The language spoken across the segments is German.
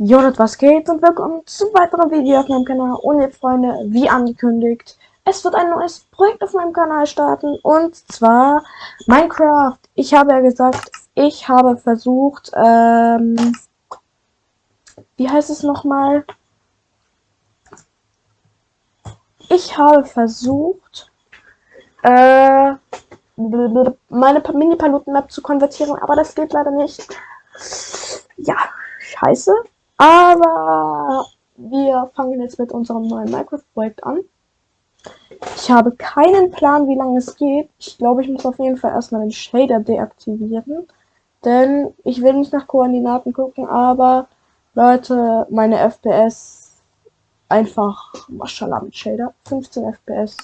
Jonat, was geht und willkommen zu weiteren Video auf meinem Kanal. Und jetzt, Freunde, wie angekündigt, es wird ein neues Projekt auf meinem Kanal starten und zwar Minecraft. Ich habe ja gesagt, ich habe versucht, ähm, wie heißt es nochmal? Ich habe versucht, äh, meine Mini-Paluten-Map zu konvertieren, aber das geht leider nicht. Ja, scheiße. Aber wir fangen jetzt mit unserem neuen Minecraft-Projekt an. Ich habe keinen Plan, wie lange es geht. Ich glaube, ich muss auf jeden Fall erstmal den Shader deaktivieren. Denn ich will nicht nach Koordinaten gucken, aber Leute, meine FPS einfach Maschallah mit Shader. 15 FPS.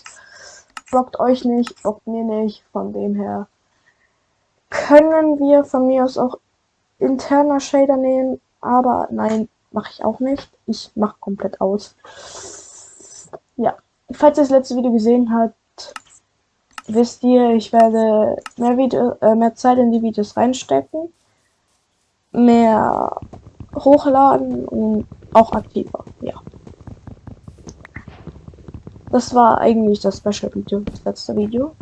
Blockt euch nicht, blockt mir nicht. Von dem her können wir von mir aus auch interner Shader nehmen. Aber nein, mache ich auch nicht. Ich mache komplett aus. Ja, falls ihr das letzte Video gesehen habt, wisst ihr, ich werde mehr, Video, äh, mehr Zeit in die Videos reinstecken, mehr hochladen und auch aktiver. Ja. Das war eigentlich das Special Video, das letzte Video.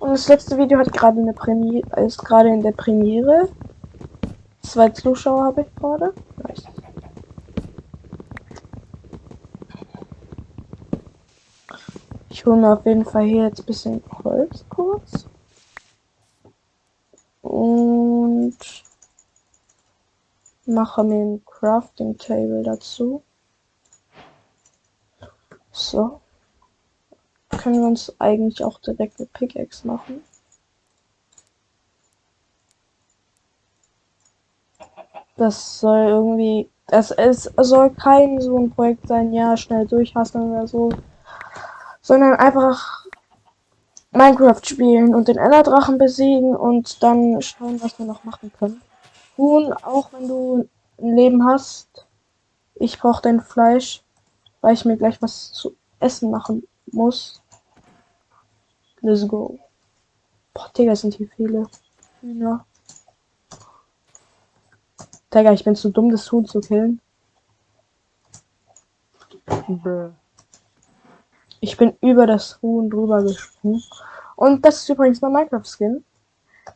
Und das letzte Video hat gerade eine Premiere, ist gerade in der Premiere. Zwei Zuschauer habe ich gerade. Nice. Ich hole mir auf jeden Fall hier jetzt ein bisschen Holz kurz. Und mache mir ein Crafting Table dazu. So. Können wir uns eigentlich auch direkt eine Pickaxe machen. Das soll irgendwie. Das ist, soll kein so ein Projekt sein, ja, schnell durchhasseln oder so. Sondern einfach Minecraft spielen und den Enderdrachen besiegen und dann schauen, was wir noch machen können. Huhn, auch wenn du ein Leben hast. Ich brauche dein Fleisch, weil ich mir gleich was zu essen machen muss. Let's go. Boah, Digga, sind hier viele. Ja. Digga, ich bin zu dumm, das Huhn zu killen. Ich bin über das Huhn drüber gesprungen. Und das ist übrigens mein Minecraft-Skin.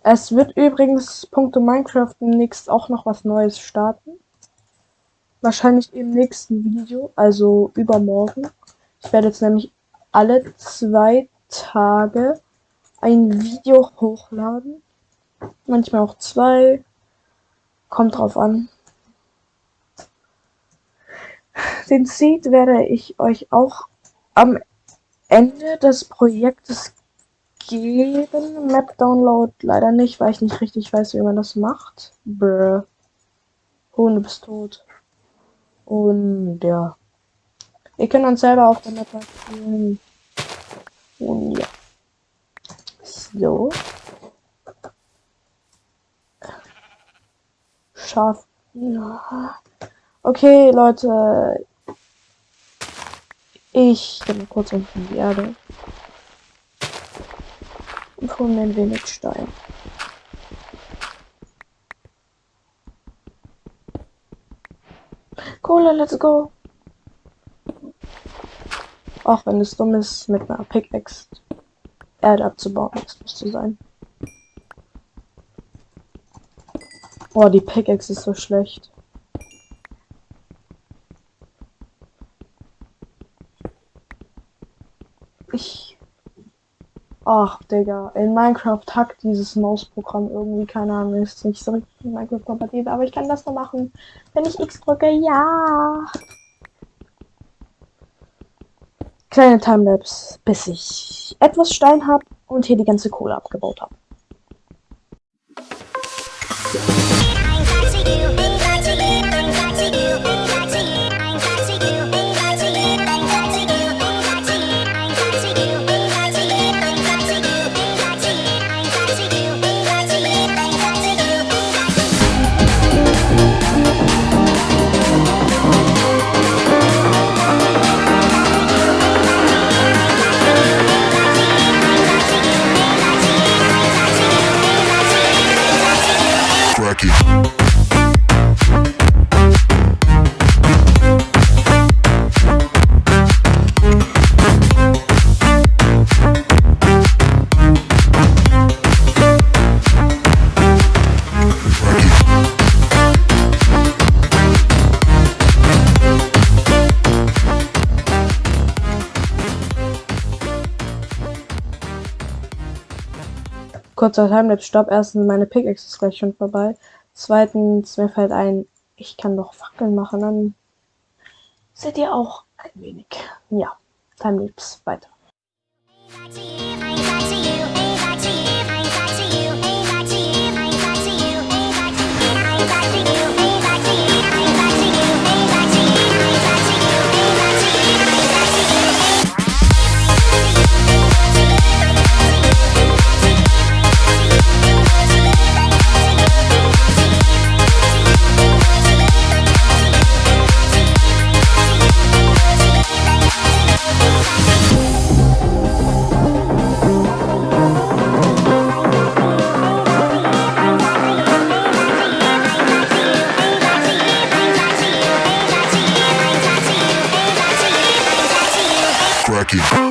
Es wird übrigens punkto Minecraft demnächst auch noch was Neues starten. Wahrscheinlich im nächsten Video, also übermorgen. Ich werde jetzt nämlich alle zwei Tage ein Video hochladen. Manchmal auch zwei. Kommt drauf an. Den Seed werde ich euch auch am Ende des Projektes geben. Map Download leider nicht, weil ich nicht richtig weiß, wie man das macht. Brr. Oh, du bist tot. Und ja. Ihr könnt dann selber auf der Map spielen. Und ja. So. Schaf. Okay, Leute. Ich gehe kurz unten die Erde. Und hole mir ein wenig Stein. Kohle, let's go. Auch wenn es dumm ist, mit einer Pickaxe Erde abzubauen, das müsste sein. Boah, die Pickaxe ist so schlecht. Ich. Ach, Digga. In Minecraft hackt dieses Mausprogramm irgendwie, keine Ahnung, ist nicht so richtig Minecraft-kompatibel, aber ich kann das nur machen, wenn ich X drücke. Ja. Kleine Timelapse, bis ich etwas Stein habe und hier die ganze Kohle abgebaut habe. Rocky. Kurzer Timelapse, stopp. Erstens, meine Pickaxe ist gleich schon vorbei. Zweitens, mir fällt ein, ich kann doch Fackeln machen, dann seht ihr auch ein wenig. Ja, Timelapse weiter. You.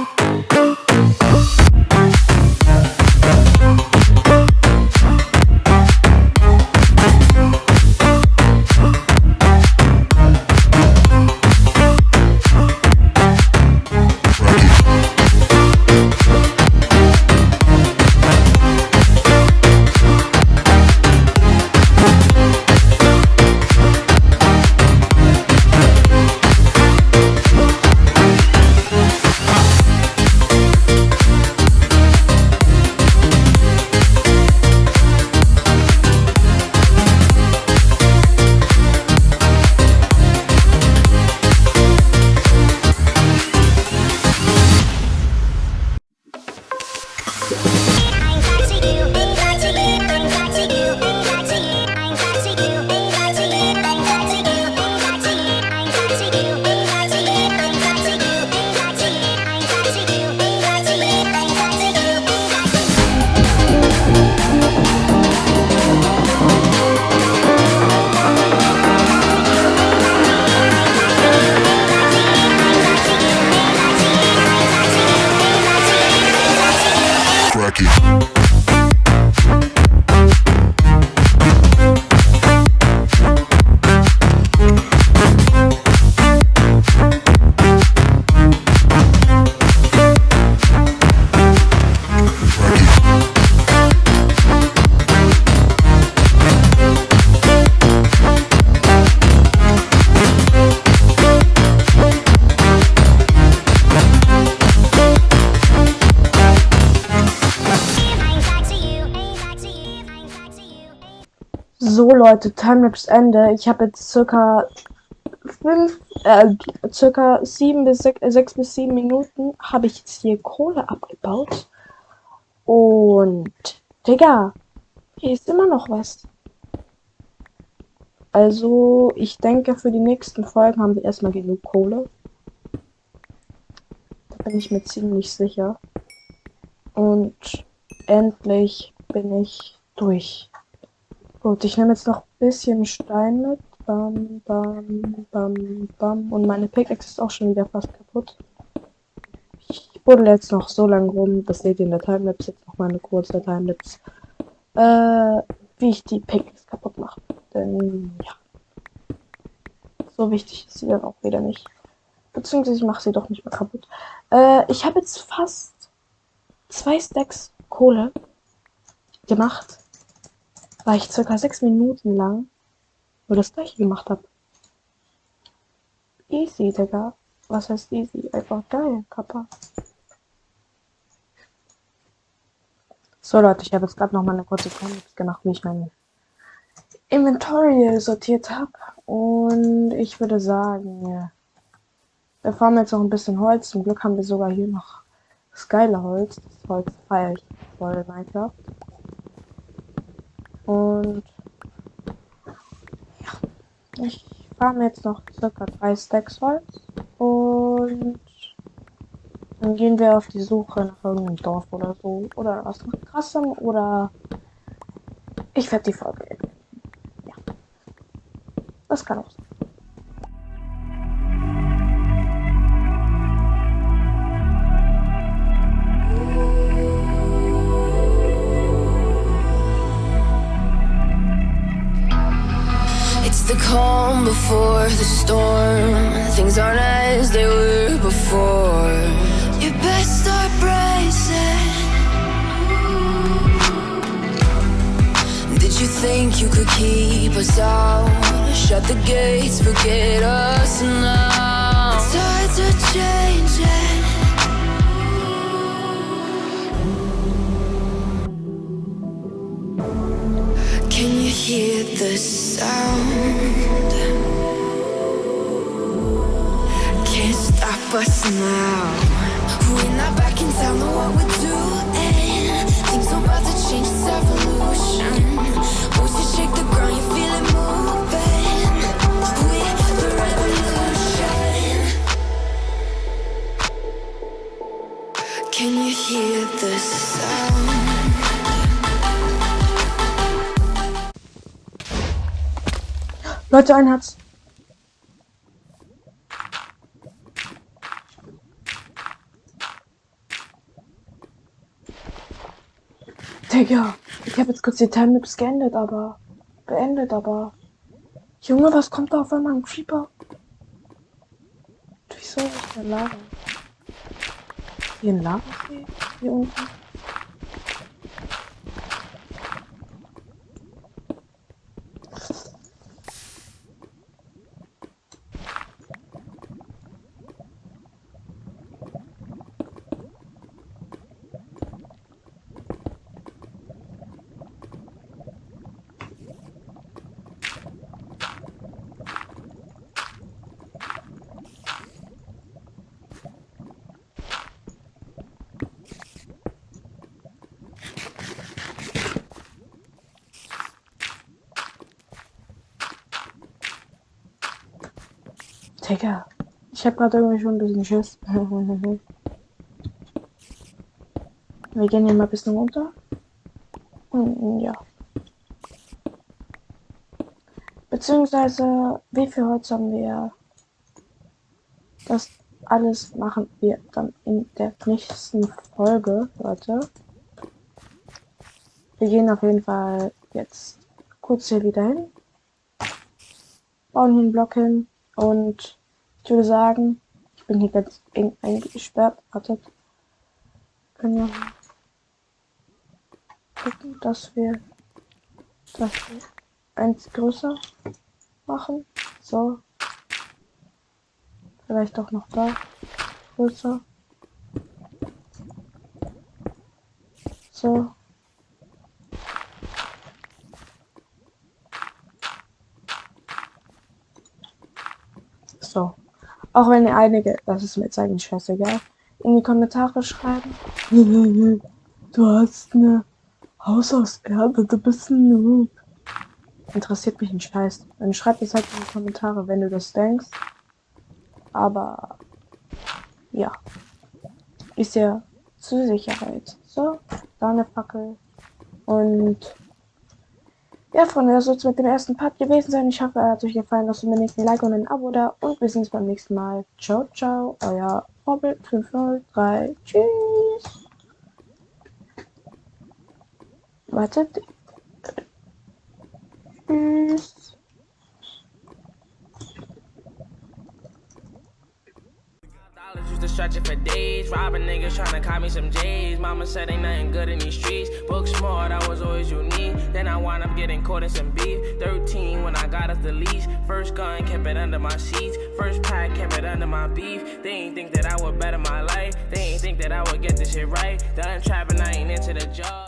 aqui. So Leute, Timelapse Ende. Ich habe jetzt circa fünf, äh, circa sieben bis sechs, äh, sechs bis sieben Minuten habe ich jetzt hier Kohle abgebaut. Und Digga, hier ist immer noch was. Also, ich denke, für die nächsten Folgen haben wir erstmal genug Kohle. Da bin ich mir ziemlich sicher. Und endlich bin ich durch. Gut, ich nehme jetzt noch ein bisschen Stein mit. Bam, bam, bam, bam. Und meine Pickaxe ist auch schon wieder fast kaputt. Ich buddel jetzt noch so lange rum, das seht ihr in der Timelapse, jetzt noch mal eine kurze Timelapse, äh, wie ich die Pickaxe kaputt mache. Denn, ja. So wichtig ist sie dann auch wieder nicht. Beziehungsweise ich mache sie doch nicht mehr kaputt. Äh, ich habe jetzt fast zwei Stacks Kohle gemacht weil ich circa sechs Minuten lang nur das gleiche gemacht habe. Easy, Digga. Was heißt easy? Einfach geil, Kappa. So Leute, ich habe jetzt gerade noch mal eine kurze Comics gemacht, wie ich mein Inventory sortiert habe. Und ich würde sagen, wir fahren jetzt noch ein bisschen Holz. Zum Glück haben wir sogar hier noch das geile Holz. Das Holz feiere ich voll Minecraft. Und ja, ich fahre jetzt noch circa drei Stacks Holz und dann gehen wir auf die Suche nach irgendeinem Dorf oder so oder was krassem oder ich werde die Folge. Ja, das kann auch sein. The calm before the storm. Things aren't as they were before. You best start bracing. Did you think you could keep us out? Shut the gates, forget us now. Tides are changing. Hear the sound? Can't stop us now. We're not what we're doing. Things are about to change, it's evolution. Leute, ein Herz. Digga, ich habe jetzt kurz die Timelapse geendet, aber. Beendet, aber. Junge, was kommt da auf einmal ein Creeper? Wieso ist der Lava? Hier ein Lavasee? Hier unten? Digga, ich habe gerade irgendwie schon ein bisschen Schiss. Wir gehen hier mal ein bisschen runter. Hm, Ja. Beziehungsweise, wie viel Holz haben wir? Das alles machen wir dann in der nächsten Folge, Leute. Wir gehen auf jeden Fall jetzt kurz hier wieder hin. Bauen hier einen Block hin. Und ich würde sagen, ich bin hier ganz eng eingesperrt. Wartet. Können ja gucken, dass wir das eins größer machen. So. Vielleicht auch noch da. Größer. So. Auch wenn einige, das ist mir jetzt eigentlich scheißegal, in die Kommentare schreiben. Du hast eine Haus aus Erde, du bist ein Noob. Interessiert mich ein Scheiß. Dann schreib es halt in die Kommentare, wenn du das denkst. Aber ja. Ist ja zur Sicherheit. So, da eine Fackel. Und ja, Freunde, das soll es mit dem ersten Part gewesen sein. Ich hoffe, er hat euch gefallen. Lasst mir nächsten Like und ein Abo da. Und wir sehen uns beim nächsten Mal. Ciao, ciao. Euer Vorbild 503. Tschüss. Wartet. For days. Robbing niggas trying to me some J's. Mama said ain't nothing good in these streets. Book smart, I was always unique. Then I wound up getting caught in some beef. 13 when I got off the leash. First gun, kept it under my sheets. First pack, kept it under my beef. They ain't think that I would better my life. They ain't think that I would get this shit right. Done trapping, I ain't into the job.